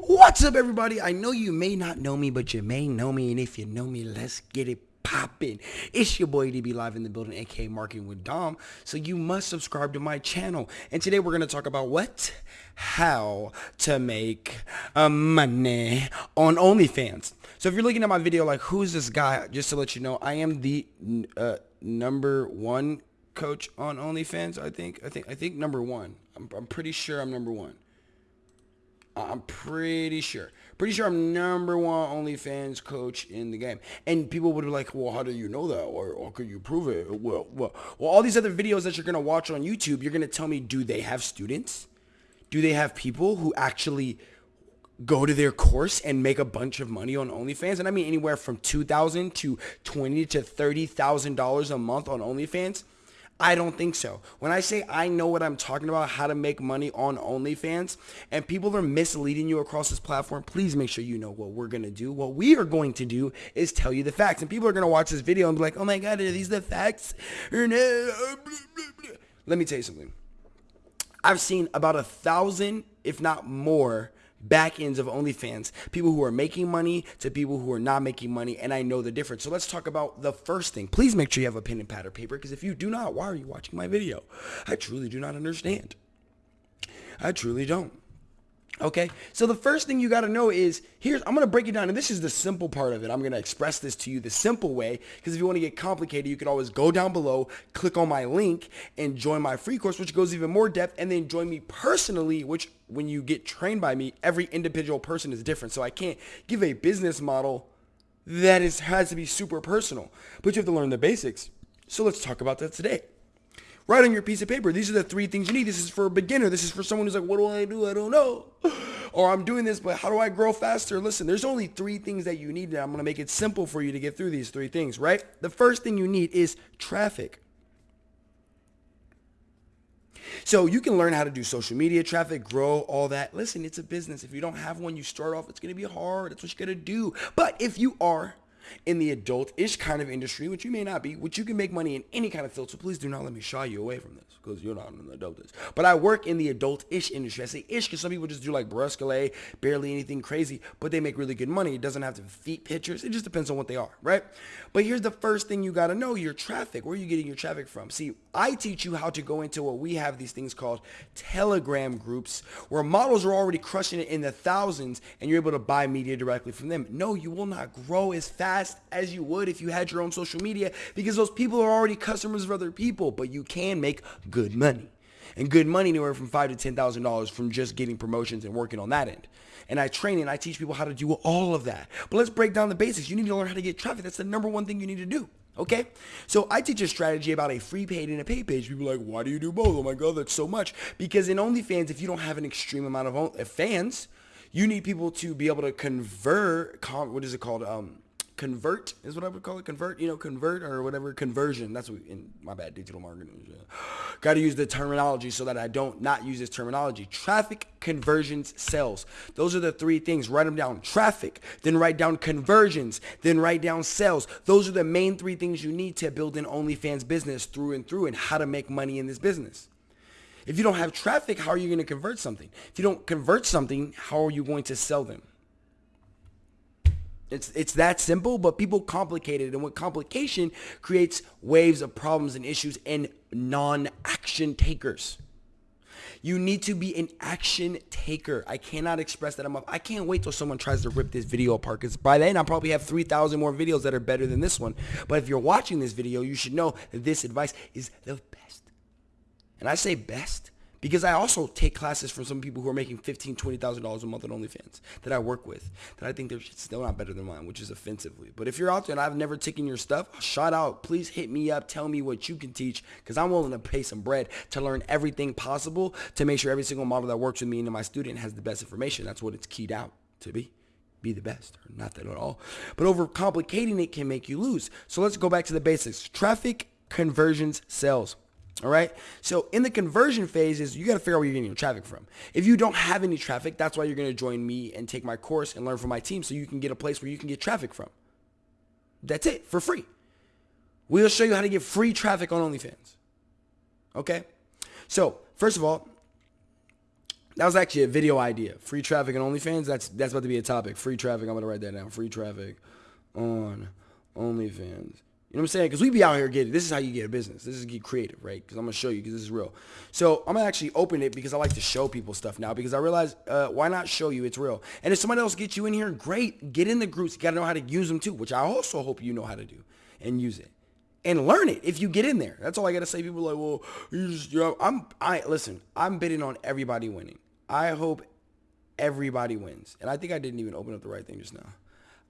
What's up, everybody? I know you may not know me, but you may know me, and if you know me, let's get it poppin'. It's your boy DB Live in the building, aka Marketing with Dom. So you must subscribe to my channel. And today we're gonna talk about what? How to make uh, money on OnlyFans. So if you're looking at my video, like who's this guy? Just to let you know, I am the uh, number one coach on OnlyFans. I think. I think. I think number one. I'm, I'm pretty sure I'm number one. I'm pretty sure. Pretty sure I'm number one OnlyFans coach in the game. And people would be like, well, how do you know that? Or, or could you prove it? Well, well, well, all these other videos that you're going to watch on YouTube, you're going to tell me, do they have students? Do they have people who actually go to their course and make a bunch of money on OnlyFans? And I mean anywhere from 2000 to 20 to $30,000 a month on OnlyFans. I don't think so. When I say I know what I'm talking about, how to make money on OnlyFans, and people are misleading you across this platform, please make sure you know what we're going to do. What we are going to do is tell you the facts. And people are going to watch this video and be like, oh my God, are these the facts? Uh, Let me tell you something. I've seen about a thousand, if not more, back ends of OnlyFans, people who are making money to people who are not making money, and I know the difference. So let's talk about the first thing. Please make sure you have a pen and pad or paper, because if you do not, why are you watching my video? I truly do not understand. I truly don't. Okay, so the first thing you got to know is here's I'm gonna break it down, and this is the simple part of it. I'm gonna express this to you the simple way because if you want to get complicated, you can always go down below, click on my link, and join my free course, which goes even more depth, and then join me personally, which when you get trained by me, every individual person is different. So I can't give a business model that is has to be super personal, but you have to learn the basics. So let's talk about that today. Write on your piece of paper. These are the three things you need. This is for a beginner. This is for someone who's like, what do I do? I don't know. Or I'm doing this, but how do I grow faster? Listen, there's only three things that you need. And I'm going to make it simple for you to get through these three things, right? The first thing you need is traffic. So you can learn how to do social media traffic, grow all that. Listen, it's a business. If you don't have one, you start off, it's going to be hard. That's what you're going to do. But if you are in the adult-ish kind of industry, which you may not be, which you can make money in any kind of field. So please do not let me shy you away from this because you're not an adult-ish. But I work in the adult-ish industry. I say ish because some people just do like brusquelet, barely anything crazy, but they make really good money. It doesn't have to feet pictures. It just depends on what they are, right? But here's the first thing you got to know, your traffic. Where are you getting your traffic from? See, I teach you how to go into what we have these things called Telegram groups where models are already crushing it in the thousands and you're able to buy media directly from them. No, you will not grow as fast fast as you would if you had your own social media because those people are already customers of other people, but you can make good money. And good money anywhere from five to ten thousand dollars from just getting promotions and working on that end. And I train and I teach people how to do all of that. But let's break down the basics. You need to learn how to get traffic. That's the number one thing you need to do. Okay? So I teach a strategy about a free paid and a pay page. People are like, why do you do both? Oh my God, that's so much. Because in OnlyFans, if you don't have an extreme amount of fans, you need people to be able to convert, what is it called? Um, convert is what I would call it. Convert, you know, convert or whatever conversion. That's what in my bad digital marketing. Yeah. Got to use the terminology so that I don't not use this terminology. Traffic, conversions, sales. Those are the three things. Write them down. Traffic, then write down conversions, then write down sales. Those are the main three things you need to build an OnlyFans business through and through and how to make money in this business. If you don't have traffic, how are you going to convert something? If you don't convert something, how are you going to sell them? It's it's that simple, but people complicate it, and what complication creates waves of problems and issues and non-action takers. You need to be an action taker. I cannot express that enough. I can't wait till someone tries to rip this video apart because by then I'll probably have 3,000 more videos that are better than this one. But if you're watching this video, you should know that this advice is the best. And I say best because I also take classes from some people who are making $15,000, $20,000 a month on OnlyFans that I work with that I think they're still not better than mine, which is offensively. But if you're out there and I've never taken your stuff, shout out. Please hit me up. Tell me what you can teach because I'm willing to pay some bread to learn everything possible to make sure every single model that works with me and my student has the best information. That's what it's keyed out to be be the best or not that at all. But overcomplicating it can make you lose. So let's go back to the basics. Traffic, conversions, sales. All right. So in the conversion phases, you got to figure out where you're getting your traffic from. If you don't have any traffic, that's why you're going to join me and take my course and learn from my team so you can get a place where you can get traffic from. That's it for free. We'll show you how to get free traffic on OnlyFans. Okay. So first of all, That was actually a video idea. Free traffic and OnlyFans. That's that's about to be a topic. Free traffic. I'm gonna write that down. Free traffic on OnlyFans. You know what I'm saying? Because we be out here getting. This is how you get a business. This is get creative, right? Because I'm gonna show you because this is real. So I'm gonna actually open it because I like to show people stuff now because I realize uh, why not show you it's real. And if somebody else gets you in here, great. Get in the groups. You gotta know how to use them too, which I also hope you know how to do and use it and learn it if you get in there. That's all I gotta say. People like, well, you just, you know, I'm, I listen. I'm bidding on everybody winning. I hope everybody wins, and I think I didn't even open up the right thing just now.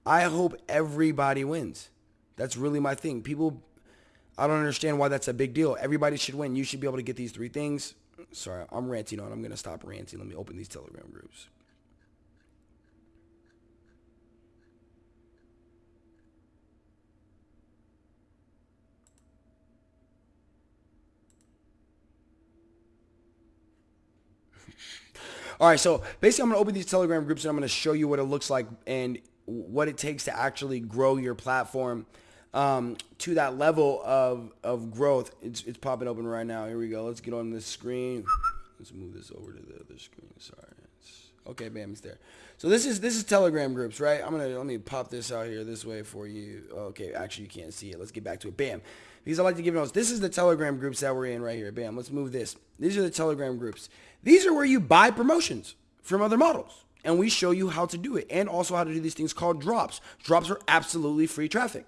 I hope everybody wins. That's really my thing. People, I don't understand why that's a big deal. Everybody should win. You should be able to get these three things. Sorry, I'm ranting on. I'm gonna stop ranting. Let me open these Telegram groups. All right, so basically, I'm gonna open these Telegram groups and I'm gonna show you what it looks like and what it takes to actually grow your platform um, to that level of of growth. It's it's popping open right now. Here we go. Let's get on this screen. Let's move this over to the other screen. Sorry. It's, okay, bam, it's there. So this is this is Telegram groups, right? I'm gonna let me pop this out here this way for you. Okay, actually you can't see it. Let's get back to it. Bam. Because I like to give notes. This is the Telegram groups that we're in right here. Bam. Let's move this. These are the Telegram groups. These are where you buy promotions from other models. And we show you how to do it and also how to do these things called drops. Drops are absolutely free traffic.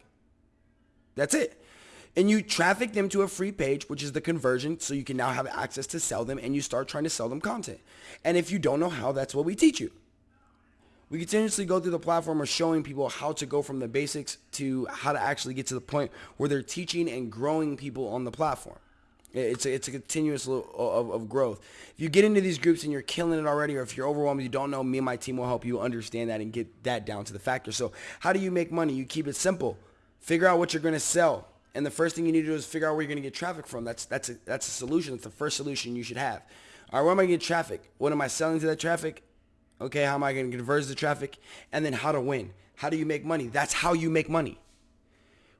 That's it. And you traffic them to a free page, which is the conversion, so you can now have access to sell them and you start trying to sell them content. And if you don't know how, that's what we teach you. We continuously go through the platform of showing people how to go from the basics to how to actually get to the point where they're teaching and growing people on the platform. It's a, it's a continuous of, of growth. If you get into these groups and you're killing it already, or if you're overwhelmed, you don't know, me and my team will help you understand that and get that down to the factor. So how do you make money? You keep it simple. Figure out what you're going to sell. And the first thing you need to do is figure out where you're going to get traffic from. That's, that's, a, that's a solution. That's the first solution you should have. All right, where am I going to get traffic? What am I selling to that traffic? Okay, how am I going to convert the traffic? And then how to win. How do you make money? That's how you make money.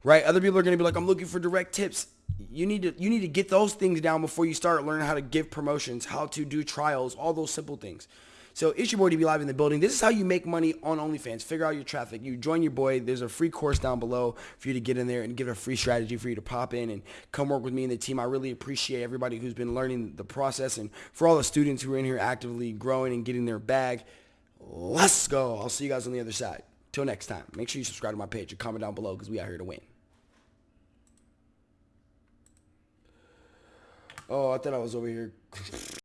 Right? Other people are going to be like, I'm looking for direct tips you need to you need to get those things down before you start learning how to give promotions, how to do trials, all those simple things. So it's your boy DB Live in the building. This is how you make money on OnlyFans. Figure out your traffic. You join your boy. There's a free course down below for you to get in there and get a free strategy for you to pop in and come work with me and the team. I really appreciate everybody who's been learning the process and for all the students who are in here actively growing and getting their bag. Let's go. I'll see you guys on the other side. Till next time. Make sure you subscribe to my page and comment down below because we out here to win. Oh, I thought I was over here.